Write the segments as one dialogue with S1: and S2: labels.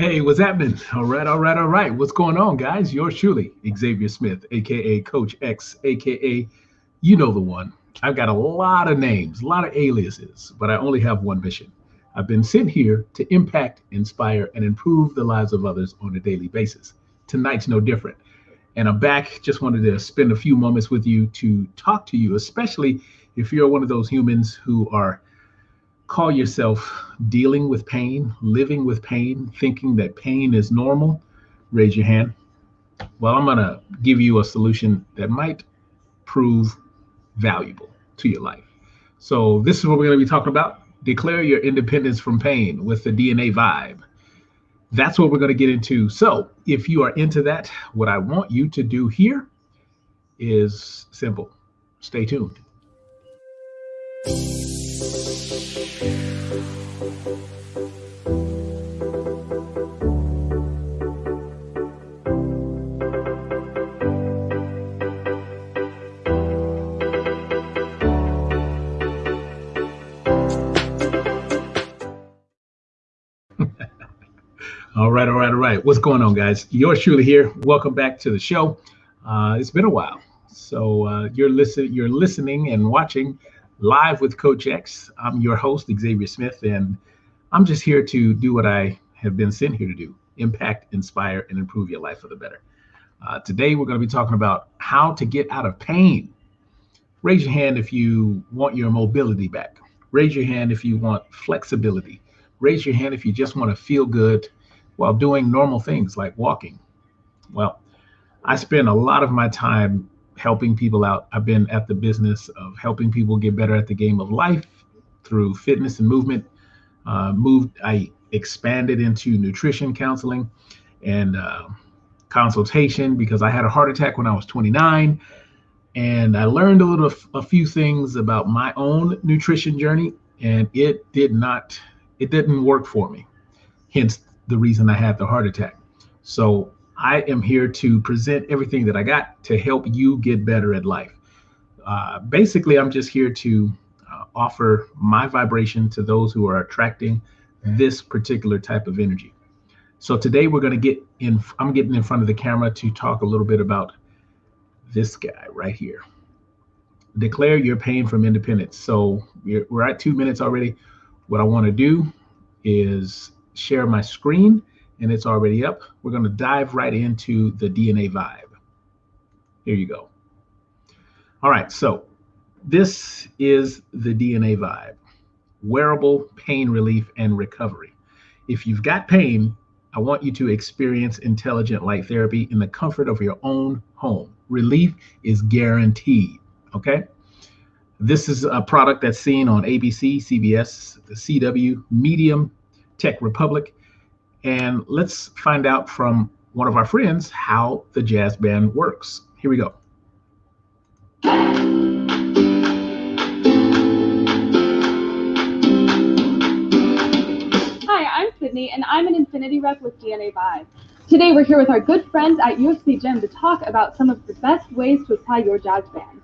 S1: Hey, what's happening? All right, all right, all right. What's going on, guys? Yours truly, Xavier Smith, aka Coach X, aka you know the one. I've got a lot of names, a lot of aliases, but I only have one mission. I've been sent here to impact, inspire, and improve the lives of others on a daily basis. Tonight's no different. And I'm back. Just wanted to spend a few moments with you to talk to you, especially if you're one of those humans who are call yourself dealing with pain, living with pain, thinking that pain is normal, raise your hand. Well, I'm going to give you a solution that might prove valuable to your life. So, this is what we're going to be talking about. Declare your independence from pain with the DNA vibe. That's what we're going to get into. So, if you are into that, what I want you to do here is simple stay tuned. All right, all right, all right. What's going on, guys? Yours truly here. Welcome back to the show. Uh, it's been a while, so uh, you're listen, you're listening and watching live with Coach X. I'm your host, Xavier Smith, and I'm just here to do what I have been sent here to do: impact, inspire, and improve your life for the better. Uh, today, we're going to be talking about how to get out of pain. Raise your hand if you want your mobility back. Raise your hand if you want flexibility. Raise your hand if you just want to feel good while doing normal things like walking. Well, I spend a lot of my time helping people out. I've been at the business of helping people get better at the game of life through fitness and movement. Uh, moved, I expanded into nutrition counseling and uh, consultation because I had a heart attack when I was 29, and I learned a little, a few things about my own nutrition journey, and it did not, it didn't work for me. Hence the reason I had the heart attack. So I am here to present everything that I got to help you get better at life. Uh, basically, I'm just here to uh, offer my vibration to those who are attracting this particular type of energy. So today we're going to get in, I'm getting in front of the camera to talk a little bit about this guy right here. Declare your pain from independence. So we're at two minutes already. What I want to do is share my screen and it's already up. We're going to dive right into the DNA vibe. Here you go. All right, so this is the DNA vibe wearable pain relief and recovery. If you've got pain, I want you to experience intelligent light therapy in the comfort of your own home. Relief is guaranteed. Okay. This is a product that's seen on ABC, CBS, the CW, Medium, Tech Republic. And let's find out from one of our friends how the jazz band works. Here we go.
S2: Hi, I'm Sydney, and I'm an Infinity rep with DNA Vibe. Today, we're here with our good friends at UFC Gym to talk about some of the best ways to apply your jazz band.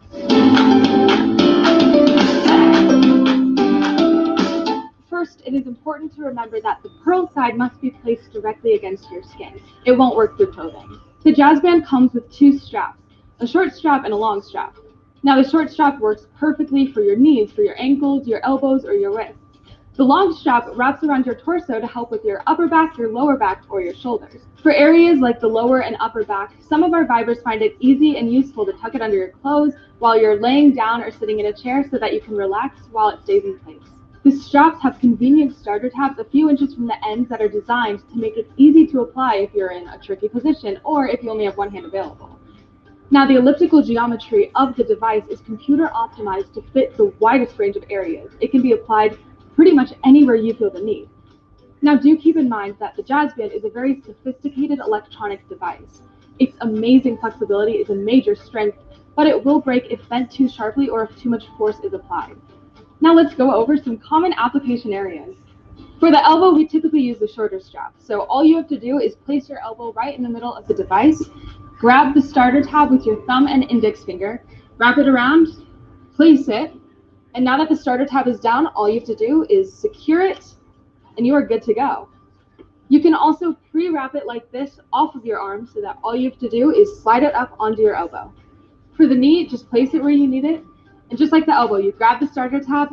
S2: First, it is important to remember that the pearl side must be placed directly against your skin. It won't work through clothing. The jazz band comes with two straps, a short strap and a long strap. Now the short strap works perfectly for your knees, for your ankles, your elbows, or your wrists. The long strap wraps around your torso to help with your upper back, your lower back, or your shoulders. For areas like the lower and upper back, some of our vibers find it easy and useful to tuck it under your clothes while you're laying down or sitting in a chair so that you can relax while it stays in place. The straps have convenient starter tabs a few inches from the ends that are designed to make it easy to apply if you're in a tricky position or if you only have one hand available. Now, the elliptical geometry of the device is computer optimized to fit the widest range of areas. It can be applied pretty much anywhere you feel the need. Now, do keep in mind that the Jazz Band is a very sophisticated electronic device. Its amazing flexibility is a major strength, but it will break if bent too sharply or if too much force is applied. Now let's go over some common application areas. For the elbow, we typically use the shorter strap. So all you have to do is place your elbow right in the middle of the device, grab the starter tab with your thumb and index finger, wrap it around, place it, and now that the starter tab is down, all you have to do is secure it, and you are good to go. You can also pre-wrap it like this off of your arm so that all you have to do is slide it up onto your elbow. For the knee, just place it where you need it. And just like the elbow, you grab the starter tab,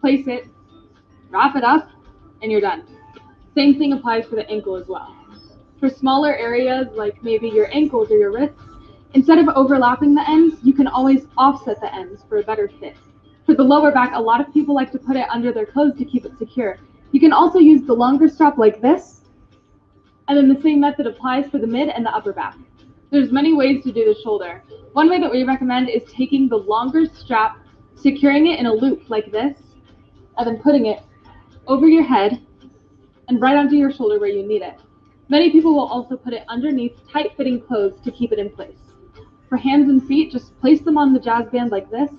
S2: place it, wrap it up, and you're done. Same thing applies for the ankle as well. For smaller areas like maybe your ankles or your wrists, instead of overlapping the ends, you can always offset the ends for a better fit. For the lower back, a lot of people like to put it under their clothes to keep it secure. You can also use the longer strap like this, and then the same method applies for the mid and the upper back. There's many ways to do the shoulder. One way that we recommend is taking the longer strap, securing it in a loop like this, and then putting it over your head and right onto your shoulder where you need it. Many people will also put it underneath tight fitting clothes to keep it in place. For hands and feet, just place them on the jazz band like this,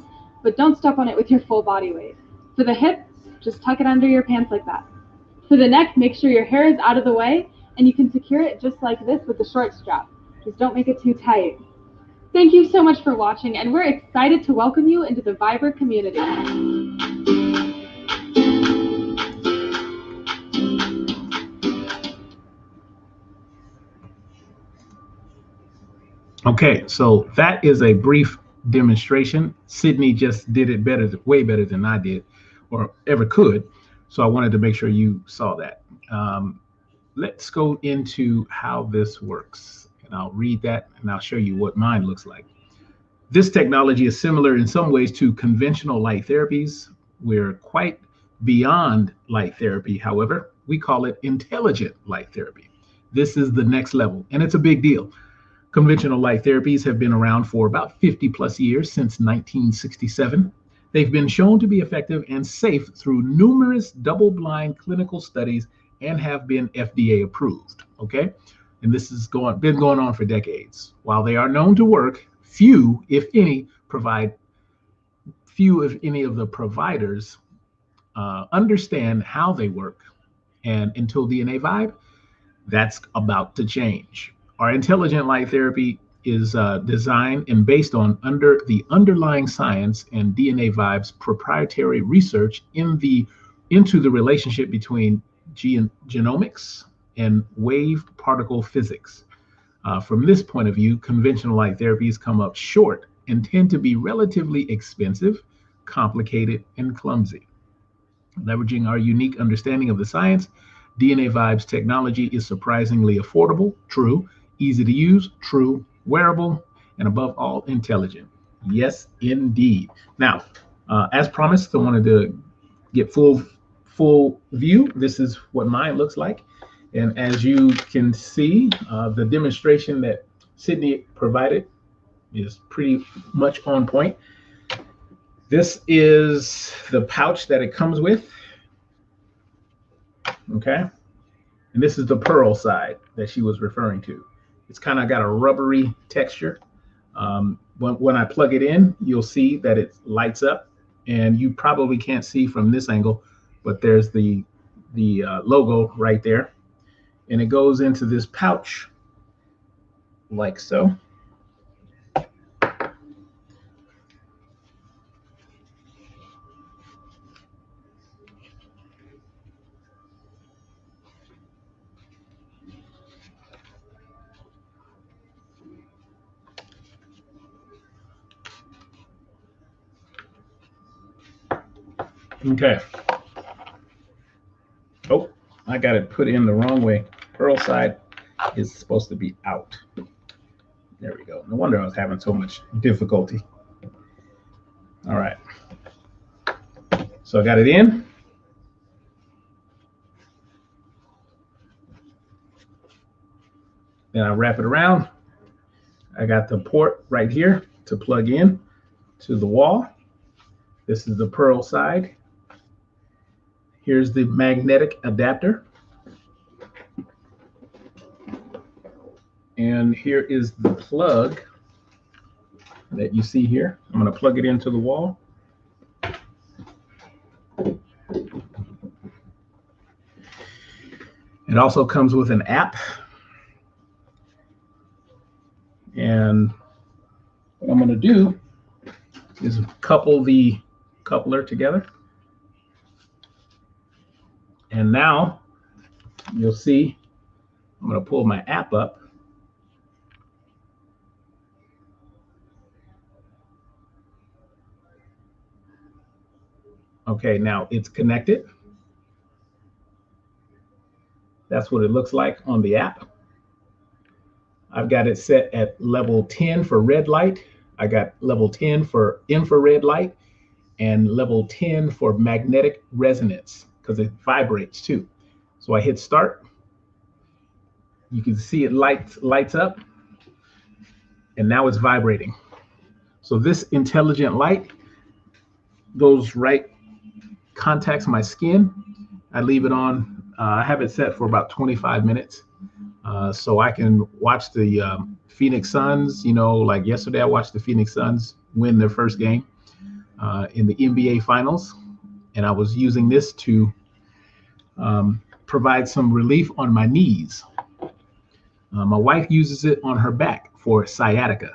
S2: but don't step on it with your full body weight. For the hips, just tuck it under your pants like that. For the neck, make sure your hair is out of the way and you can secure it just like this with the short strap. Just don't make it too tight. Thank you so much for watching and we're excited to welcome you into the Viber community.
S1: Okay, so that is a brief demonstration. Sydney just did it better, way better than I did or ever could. So I wanted to make sure you saw that. Um, let's go into how this works. And I'll read that and I'll show you what mine looks like. This technology is similar in some ways to conventional light therapies. We're quite beyond light therapy. However, we call it intelligent light therapy. This is the next level, and it's a big deal. Conventional light therapies have been around for about 50 plus years since 1967. They've been shown to be effective and safe through numerous double blind clinical studies and have been FDA approved. Okay. And this has going, been going on for decades. While they are known to work, few, if any, provide few, if any, of the providers uh, understand how they work. And until DNA Vibe, that's about to change. Our intelligent light therapy is uh, designed and based on under the underlying science and DNA Vibe's proprietary research in the into the relationship between gen- genomics and wave particle physics. Uh, from this point of view, conventional light therapies come up short and tend to be relatively expensive, complicated, and clumsy. Leveraging our unique understanding of the science, DNA Vibes technology is surprisingly affordable, true, easy to use, true, wearable, and above all, intelligent. Yes, indeed. Now, uh, as promised, I wanted to get full full view. This is what mine looks like. And as you can see, uh, the demonstration that Sydney provided is pretty much on point. This is the pouch that it comes with. Okay. And this is the pearl side that she was referring to. It's kind of got a rubbery texture. Um, when, when I plug it in, you'll see that it lights up and you probably can't see from this angle, but there's the, the uh, logo right there. And it goes into this pouch like so. Okay. Oh, I got it put in the wrong way. Pearl side is supposed to be out. There we go. No wonder I was having so much difficulty. All right. So I got it in. Then I wrap it around. I got the port right here to plug in to the wall. This is the pearl side. Here's the magnetic adapter. And here is the plug that you see here. I'm going to plug it into the wall. It also comes with an app. And what I'm going to do is couple the coupler together. And now you'll see, I'm going to pull my app up. Okay, now it's connected. That's what it looks like on the app. I've got it set at level 10 for red light. I got level 10 for infrared light and level 10 for magnetic resonance because it vibrates too. So I hit start. You can see it lights lights up and now it's vibrating. So this intelligent light goes right, contacts my skin. I leave it on, uh, I have it set for about 25 minutes. Uh, so I can watch the um, Phoenix Suns, you know, like yesterday I watched the Phoenix Suns win their first game uh, in the NBA finals. And I was using this to um, provide some relief on my knees. Uh, my wife uses it on her back for sciatica.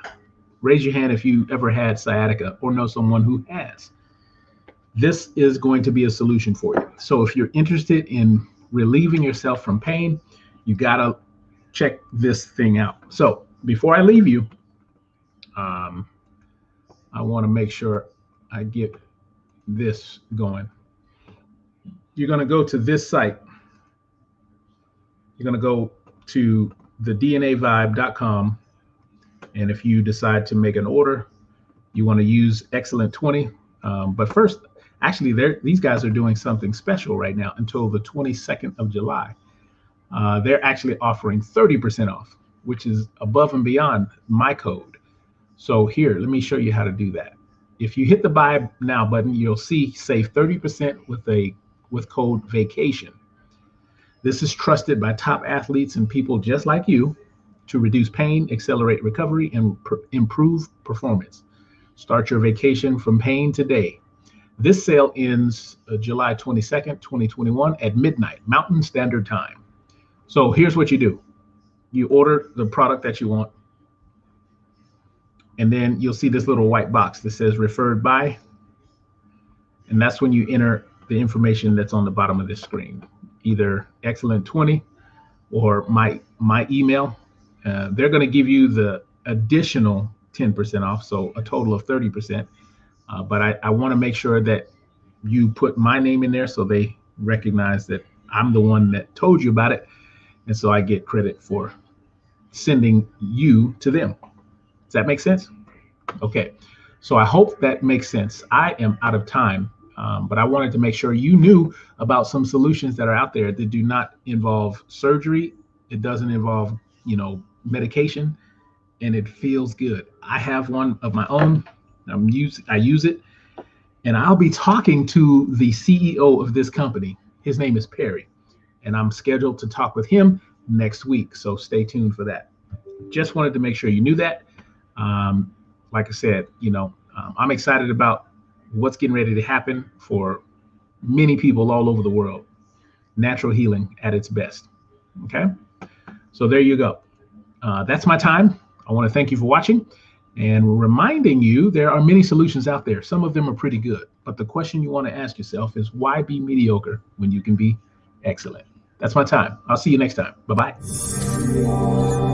S1: Raise your hand if you ever had sciatica or know someone who has. This is going to be a solution for you. So if you're interested in relieving yourself from pain, you gotta check this thing out. So before I leave you, um, I want to make sure I get this going. You're going to go to this site you're going to go to thednavibe.com. And if you decide to make an order, you want to use Excellent 20. Um, but first, actually, these guys are doing something special right now until the 22nd of July. Uh, they're actually offering 30% off, which is above and beyond my code. So here, let me show you how to do that. If you hit the buy now button, you'll see save 30% with a with code vacation. This is trusted by top athletes and people just like you to reduce pain, accelerate recovery, and pr- improve performance. Start your vacation from pain today. This sale ends uh, July 22nd, 2021 at midnight, Mountain Standard Time. So here's what you do you order the product that you want, and then you'll see this little white box that says referred by. And that's when you enter the information that's on the bottom of this screen either Excellent 20 or my my email. Uh, they're going to give you the additional 10% off, so a total of 30%. Uh, but I, I want to make sure that you put my name in there so they recognize that I'm the one that told you about it. And so I get credit for sending you to them. Does that make sense? Okay. So I hope that makes sense. I am out of time. Um, but I wanted to make sure you knew about some solutions that are out there that do not involve surgery. It doesn't involve, you know, medication, and it feels good. I have one of my own. I'm use I use it, and I'll be talking to the CEO of this company. His name is Perry, and I'm scheduled to talk with him next week. So stay tuned for that. Just wanted to make sure you knew that. Um, like I said, you know, um, I'm excited about what's getting ready to happen for many people all over the world. Natural healing at its best. Okay. So there you go. Uh, that's my time. I want to thank you for watching and reminding you there are many solutions out there. Some of them are pretty good. But the question you want to ask yourself is why be mediocre when you can be excellent? That's my time. I'll see you next time. Bye bye.